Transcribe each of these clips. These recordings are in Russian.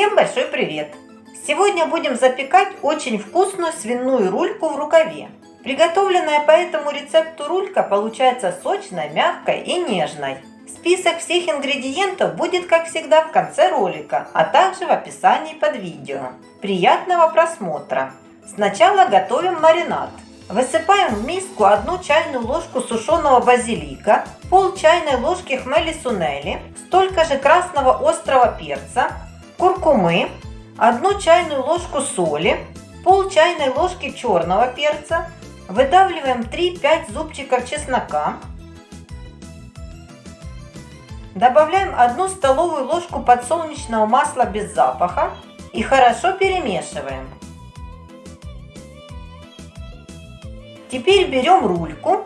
Всем большой привет! Сегодня будем запекать очень вкусную свиную рульку в рукаве. Приготовленная по этому рецепту рулька получается сочной, мягкой и нежной. Список всех ингредиентов будет, как всегда, в конце ролика, а также в описании под видео. Приятного просмотра! Сначала готовим маринад. Высыпаем в миску одну чайную ложку сушеного базилика, пол чайной ложки хмели сунели, столько же красного острого перца, куркумы, одну чайную ложку соли, пол чайной ложки черного перца, выдавливаем 3-5 зубчиков чеснока, добавляем одну столовую ложку подсолнечного масла без запаха и хорошо перемешиваем. Теперь берем рульку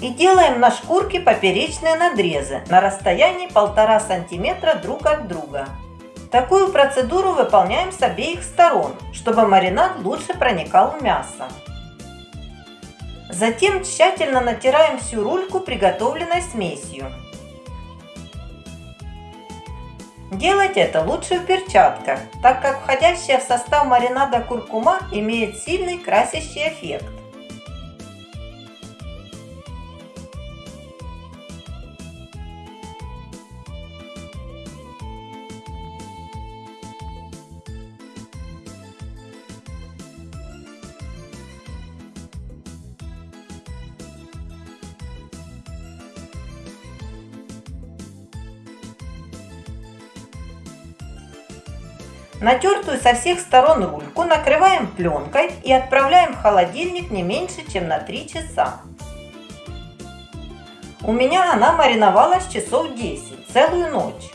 и делаем на шкурке поперечные надрезы на расстоянии 1,5 см друг от друга. Такую процедуру выполняем с обеих сторон, чтобы маринад лучше проникал в мясо. Затем тщательно натираем всю рульку приготовленной смесью. Делать это лучше в перчатках, так как входящая в состав маринада куркума имеет сильный красящий эффект. Натертую со всех сторон рульку накрываем пленкой и отправляем в холодильник не меньше, чем на 3 часа. У меня она мариновалась часов 10, целую ночь.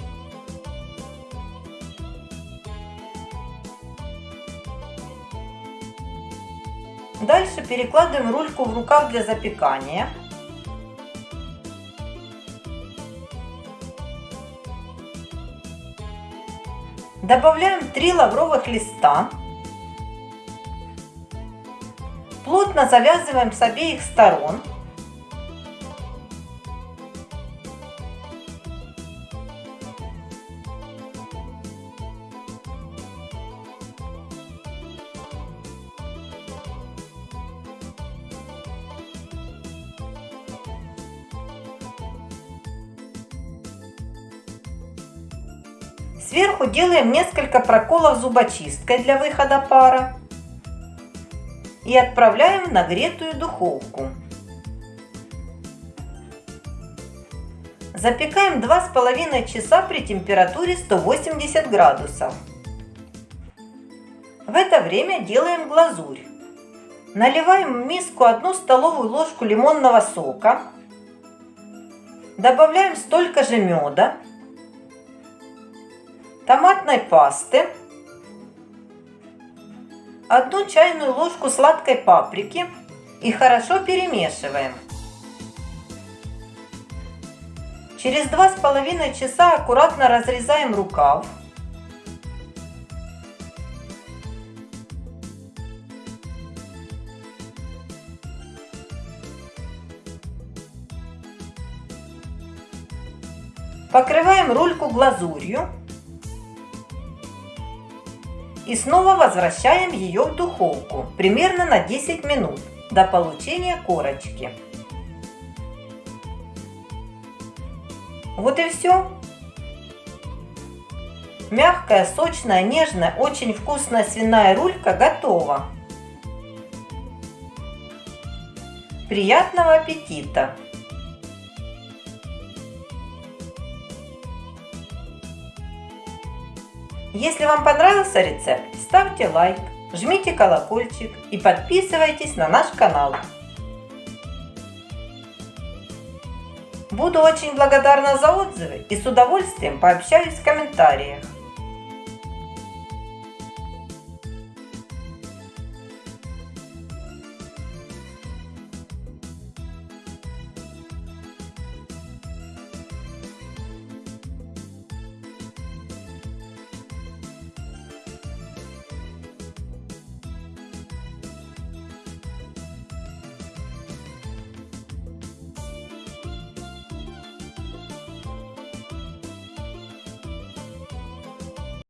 Дальше перекладываем рульку в рукав для запекания. Добавляем 3 лавровых листа. Плотно завязываем с обеих сторон. Сверху делаем несколько проколов зубочисткой для выхода пара. И отправляем в нагретую духовку. Запекаем 2,5 часа при температуре 180 градусов. В это время делаем глазурь. Наливаем в миску 1 столовую ложку лимонного сока. Добавляем столько же меда томатной пасты, одну чайную ложку сладкой паприки и хорошо перемешиваем. Через два с половиной часа аккуратно разрезаем рукав. Покрываем рульку глазурью и снова возвращаем ее в духовку примерно на 10 минут до получения корочки. Вот и все. Мягкая, сочная, нежная, очень вкусная свиная рулька готова. Приятного аппетита! Если вам понравился рецепт, ставьте лайк, жмите колокольчик и подписывайтесь на наш канал. Буду очень благодарна за отзывы и с удовольствием пообщаюсь в комментариях.